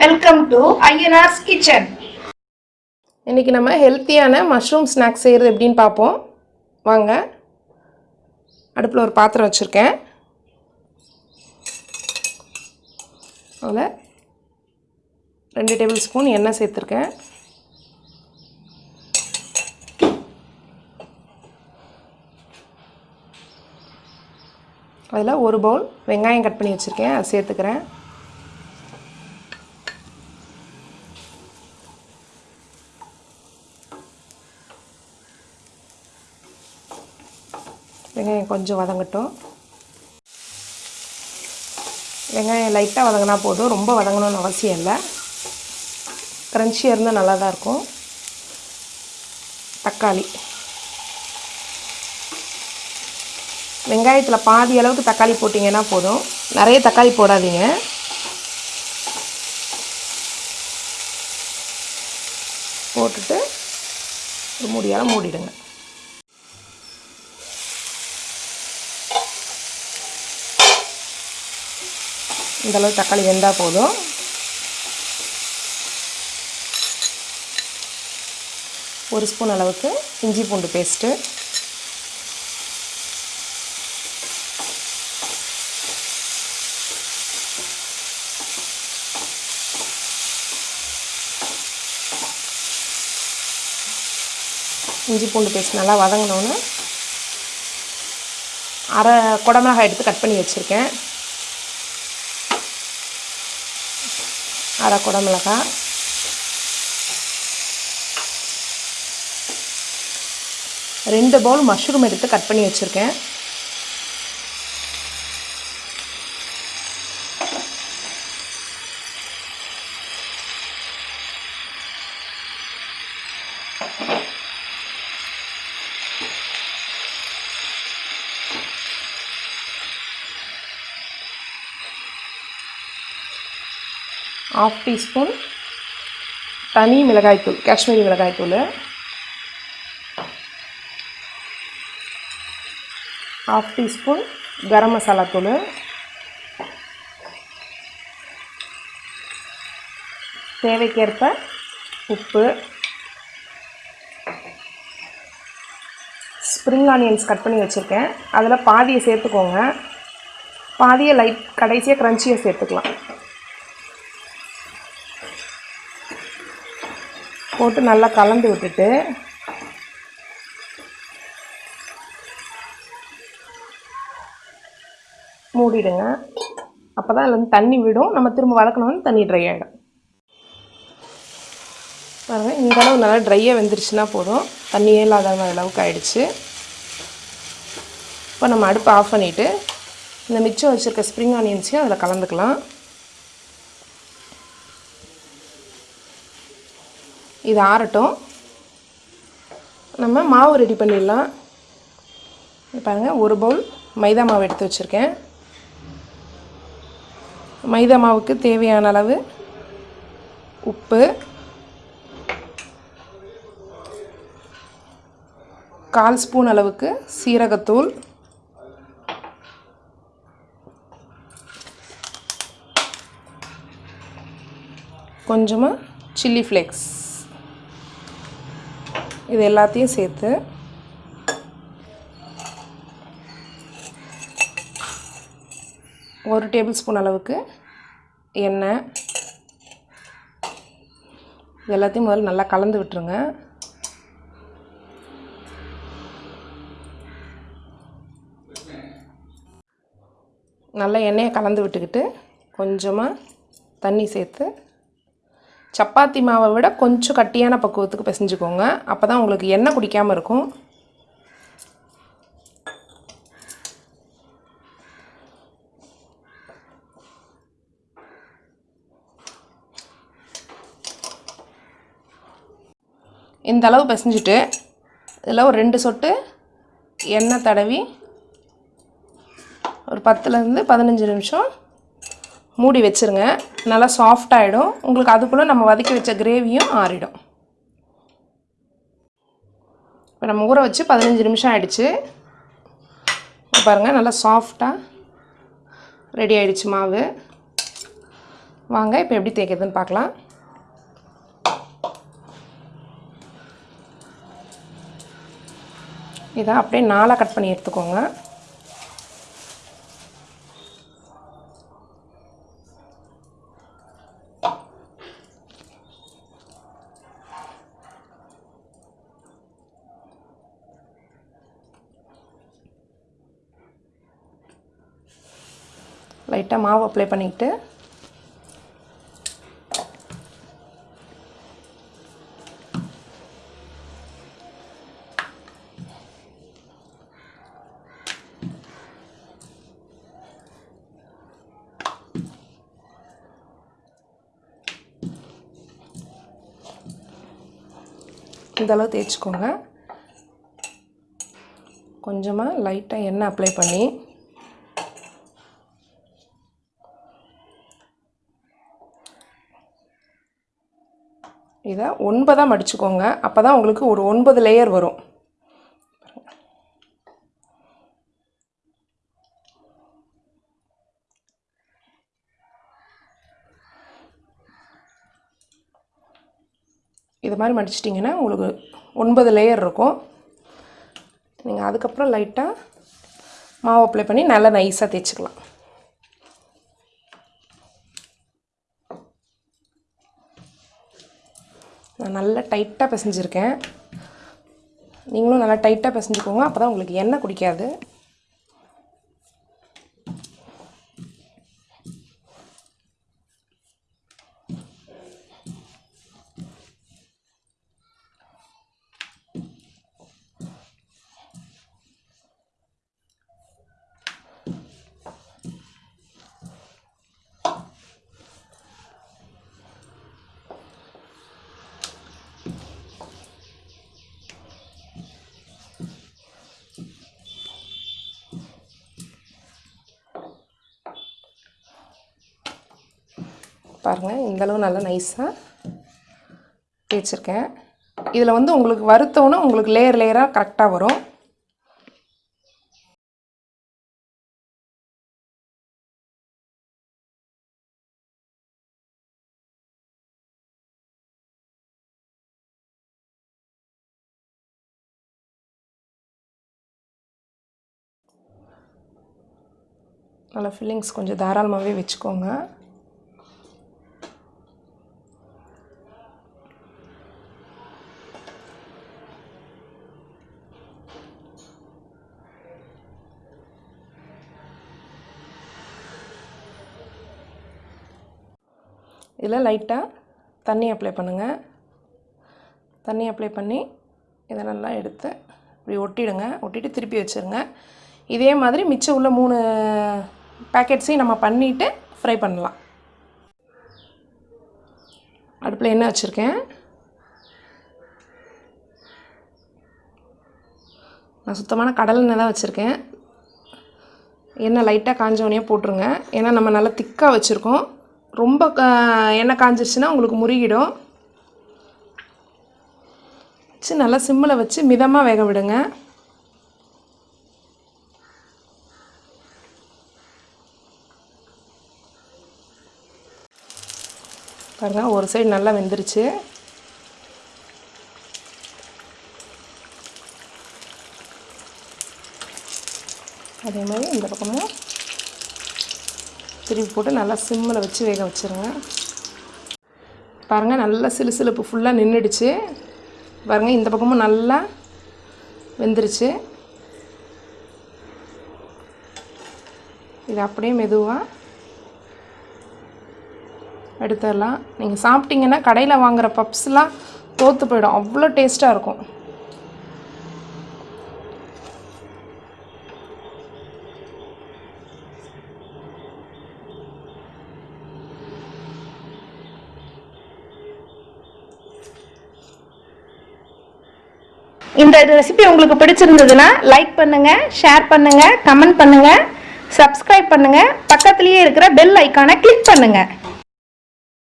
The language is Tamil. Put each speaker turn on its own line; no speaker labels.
வெல்கம் டு ஐயனார்ஸ் கிச்சன்
இன்றைக்கி நம்ம ஹெல்த்தியான மஷ்ரூம் ஸ்நாக்ஸ் செய்கிறது எப்படின்னு பார்ப்போம். வாங்க. அடுப்பில் ஒரு பாத்திரம் வச்சுருக்கேன். அதில் ரெண்டு டேபிள் ஸ்பூன் எண்ணெய் சேர்த்துருக்கேன். அதில் ஒரு பவுல் வெங்காயம் கட் பண்ணி வச்சுருக்கேன். அதை சேர்த்துக்கிறேன். வெங்காயம் கொஞ்சம் வதங்கட்டும். வெங்காயம் லைட்டாக வதங்கினா போதும். ரொம்ப வதங்கணும்னு அவசியம் இல்லை. க்ரன்ச்சியாக இருந்தால் நல்லா தான் இருக்கும். தக்காளி. வெங்காயத்தில் பாதி அளவுக்கு தக்காளி போட்டிங்கன்னா போதும். நிறைய தக்காளி போடாதீங்க. போட்டுட்டு ஒரு மூடியால் மூடிடுங்க. இந்தளவு தக்காளி வெந்தால் போதும். ஒரு ஸ்பூன் அளவுக்கு இஞ்சி பூண்டு பேஸ்ட்டு. இஞ்சி பூண்டு பேஸ்ட் நல்லா வதங்கினோன்னு அரை குடமிளகாய் எடுத்து கட் பண்ணி வச்சுருக்கேன். அரை குடமிளகாய் ரெண்டு பவுல் மஷ்ரூம் எடுத்து கட் பண்ணி வச்சுருக்கேன். ஆஃப் டீஸ்பூன் தனி மிளகாய்த்தூள் காஷ்மீரி மிளகாய்த்தூள் ஹாஃப் டீஸ்பூன் கரம் மசாலா தூள். தேவைக்கேற்ப உப்பு. ஸ்ப்ரிங் ஆனியன்ஸ் கட் பண்ணி வச்சுருக்கேன். அதில் பாதியை சேர்த்துக்கோங்க. பாதியை லைட் கடைசியாக க்ரன்ச்சியை சேர்த்துக்கலாம். போட்டு நல்லா கலந்து விட்டுட்டு மூடிடுங்க. அப்போ தான் அதில் வந்து தண்ணி விடும். நம்ம திரும்ப வளர்க்கணும்னு தண்ணி ட்ரை ஆகிடும் பாருங்கள் இந்த அளவு நல்லா ட்ரையாக வெந்துருச்சுன்னா போதும். தண்ணியே இல்லாத அளவுக்கு ஆயிடுச்சு. இப்போ நம்ம அடுப்பை ஆஃப் பண்ணிவிட்டு இந்த மிச்சம் வச்சுருக்க ஸ்ப்ரிங் ஆனியன்ஸையும் அதில் கலந்துக்கலாம். இது ஆறட்டும். நம்ம மாவு ரெடி பண்ணிடலாம். பாருங்கள் ஒரு பவுல் மைதா மாவு எடுத்து வச்சுருக்கேன். மைதா மாவுக்கு தேவையான அளவு உப்பு கால் ஸ்பூன் அளவுக்கு சீரகத்தூள் கொஞ்சமாக சில்லி ஃப்ளேக்ஸ் இது எல்லாத்தையும் சேர்த்து ஒரு டேபிள் ஸ்பூன் அளவுக்கு எண்ணெய். இது எல்லாத்தையும் முதல்ல நல்லா கலந்து விட்டுருங்க. நல்லா எண்ணெயை கலந்து விட்டுக்கிட்டு கொஞ்சமாக தண்ணி சேர்த்து சப்பாத்தி மாவை விட கொஞ்சம் கட்டியான பக்குவத்துக்கு பிசைஞ்சுக்கோங்க. அப்போ தான் உங்களுக்கு எண்ணெய் குடிக்காமல் இருக்கும். இந்த அளவு பிசைஞ்சிட்டு இதில் ஒரு ரெண்டு சொட்டு எண்ணெய் தடவி ஒரு பத்துலேருந்து பதினஞ்சு நிமிஷம் மூடி வச்சுருங்க. நல்லா சாஃப்டாகிடும் உங்களுக்கு அதுக்குள்ளே நம்ம வதக்கி வச்ச கிரேவியும் ஆறிடும். இப்போ நம்ம ஊற வச்சு பதினஞ்சு நிமிஷம் ஆகிடுச்சு பாருங்கள் நல்லா சாஃப்டாக ரெடி ஆகிடுச்சு மாவு. வாங்க இப்போ எப்படி தேய்க்கிறதுன்னு பார்க்கலாம். இதை அப்படியே நாளாக கட் பண்ணி எடுத்துக்கோங்க. லைட்டாக மாவு அப்ளை பண்ணிக்கிட்டு இந்தளவு தேய்ச்சிக்கோங்க. கொஞ்சமாக லைட்டாக எண்ணெய் அப்ளை பண்ணி இதை ஒன்பதாக மடிச்சுக்கோங்க. அப்போ தான் உங்களுக்கு ஒரு ஒன்பது லேயர் வரும். இது மாதிரி மடிச்சிட்டிங்கன்னா உங்களுக்கு ஒன்பது லேயர் இருக்கும். நீங்கள் அதுக்கப்புறம் லைட்டாக மாவு அப்ளை பண்ணி நல்லா நைஸாக தேய்ச்சிக்கலாம். நான் நல்லா டைட்டாக பிசைஞ்சிருக்கேன். நீங்களும் நல்லா டைட்டாக பிசைஞ்சுக்கோங்க. அப்போ தான் உங்களுக்கு எண்ணெய் குடிக்காது. பாருங்கள் இந்தளவு நல்லா நைஸாக தேய்ச்சிருக்கேன். இதில் வந்து உங்களுக்கு வறுத்தோன்னே உங்களுக்கு லேயர் லேயராக கரெக்டாக வரும். நல்லா ஃபில்லிங்ஸ் கொஞ்சம் தாராளமாகவே வச்சுக்கோங்க. இதில் லைட்டாக தண்ணி அப்ளை பண்ணுங்கள் தண்ணி அப்ளை பண்ணி இதை நல்லா எடுத்து இப்படி ஒட்டிடுங்க. ஒட்டிட்டு திருப்பி வச்சுருங்க. இதே மாதிரி மிச்சம் உள்ள மூணு பேக்கெட்ஸையும் நம்ம பண்ணிவிட்டு ஃப்ரை பண்ணலாம். அடுப்பில் என்ன வச்சுருக்கேன்? நான் சுத்தமான கடல் எண்ணெய் தான் வச்சுருக்கேன். எண்ணெய் லைட்டாக காஞ்சவனே போட்டுருங்க. ஏன்னா நம்ம நல்லா திக்காக வச்சுருக்கோம். ரொம்ப எண்ணெய் காஞ்சிருச்சுன்னா உங்களுக்கு முருகிடும். வச்சு நல்லா சிம்மில் வச்சு மிதமாக வேக விடுங்க. பாருங்கள் ஒரு சைடு நல்லா வெந்துருச்சு. அதே மாதிரி இந்த பக்கமும் திருப்பி போட்டு நல்லா சிம்மில் வச்சு வேக வச்சுருங்க. பாருங்கள் நல்லா சிலு சிலுப்பு ஃபுல்லாக நின்றுடுச்சு. பாருங்கள் இந்த பக்கமும் நல்லா வெந்துருச்சு. இது அப்படியே மெதுவாக எடுத்துடலாம். நீங்கள் சாப்பிட்டீங்கன்னா கடையில் வாங்குகிற பப்ஸ்லாம் தோற்று போயிடும். அவ்வளோ டேஸ்ட்டாக இருக்கும்.
இந்த ரெசிபி உங்களுக்கு பிடிச்சிருந்ததுன்னா லைக் பண்ணுங்க ஷேர் பண்ணுங்க கமெண்ட் பண்ணுங்க சப்ஸ்கிரைப் பண்ணுங்க. பக்கத்துலேயே இருக்கிற பெல் ஐக்கானை கிளிக் பண்ணுங்க.